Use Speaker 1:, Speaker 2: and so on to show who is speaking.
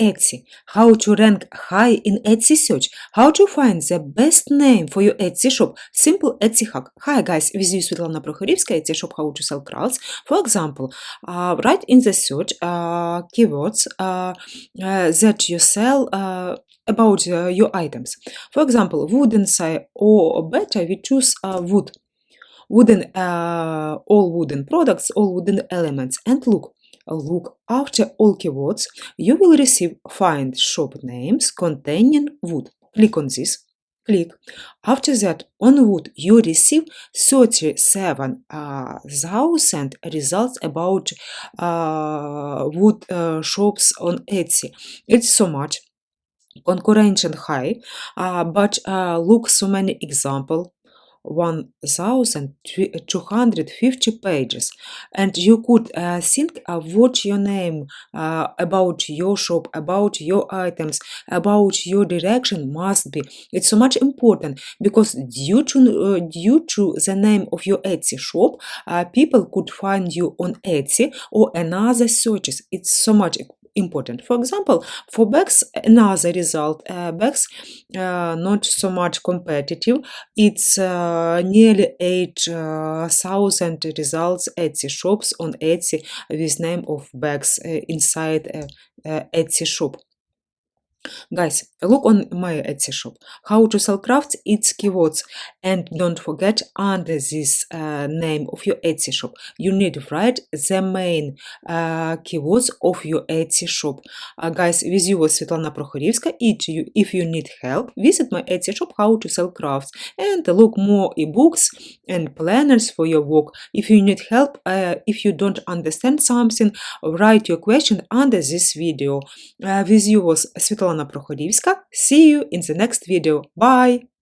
Speaker 1: Etsy. How to rank high in Etsy search. How to find the best name for your Etsy shop. Simple Etsy hack. Hi guys, with you Svetlana Prokhorivska, Etsy shop how to sell crafts. For example, uh, write in the search uh, keywords uh, uh, that you sell uh, about uh, your items. For example, wooden side or better, we choose wood. Wooden, all wooden products, all wooden elements. And look, look after all keywords, you will receive find shop names containing wood. Click on this. Click. After that, on wood, you receive 37,000 results about uh, wood uh, shops on Etsy. It's so much concurrent high, uh, but uh, look so many example 1250 pages. And you could uh, think of what your name uh, about your shop about your items about your direction must be. It's so much important because due to uh, due to the name of your etsy shop uh, people could find you on etsy or another searches. It's so much important. For example, for bags, another result, uh, bags uh, not so much competitive. It's uh, nearly 8,000 uh, results Etsy shops on Etsy with name of bags inside Etsy shop. Guys, look on my Etsy shop. How to sell crafts, it's keywords. And don't forget, under this uh, name of your Etsy shop, you need to write the main uh, keywords of your Etsy shop. Uh, guys, with you was Svetlana Prokhorivska. If you, need help, visit my Etsy shop, How to Sell Crafts, and look more ebooks and planners for your work. If you need help, uh, if you don't understand something, write your question under this video. Uh, with you was Svetlana Prokhorivska. See you in the next video. Bye!